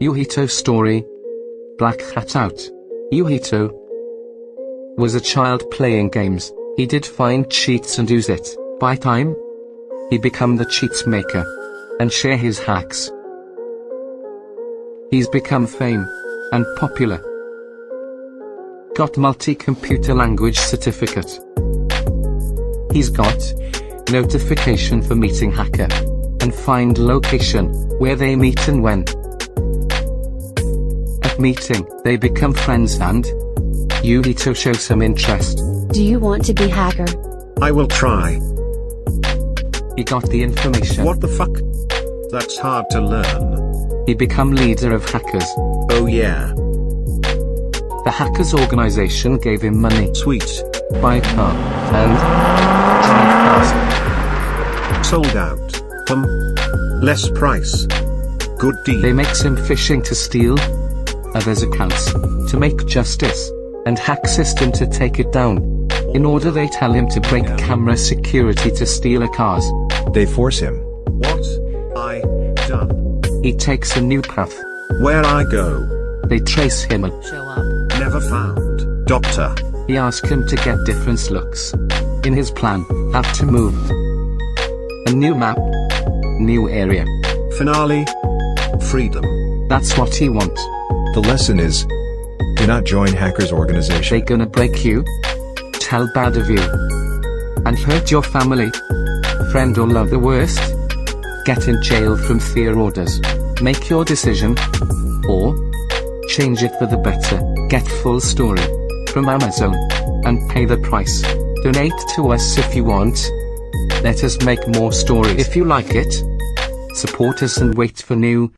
Yuhito story. Black Hat Out. Yuhito was a child playing games. He did find cheats and use it. By time, he become the cheats maker and share his hacks. He's become fame and popular. Got multi-computer language certificate. He's got notification for meeting hacker and find location where they meet and when. At meeting, they become friends and you need to show some interest. Do you want to be hacker? I will try. He got the information. What the fuck? That's hard to learn. He become leader of hackers. Oh yeah. The hackers organization gave him money. Sweet. Buy a car. And drive fast. Sold out. Um. Less price. Good deal. They makes him phishing to steal others' accounts to make justice and hack system to take it down. In order they tell him to break camera security to steal a cars. They force him. What? I done. He takes a new path. Where I go. They trace him and Show up. Never found. Doctor. he ask him to get different looks. In his plan, have to move. A new map. New area. Finale. Freedom. That's what he want. The lesson is do not join hackers organization. They gonna break you. Tell bad of you. And hurt your family. Friend or love the worst. Get in jail from fear orders. Make your decision. Or change it for the better. Get full story from Amazon and pay the price. Donate to us if you want. Let us make more stories if you like it. Support us and wait for new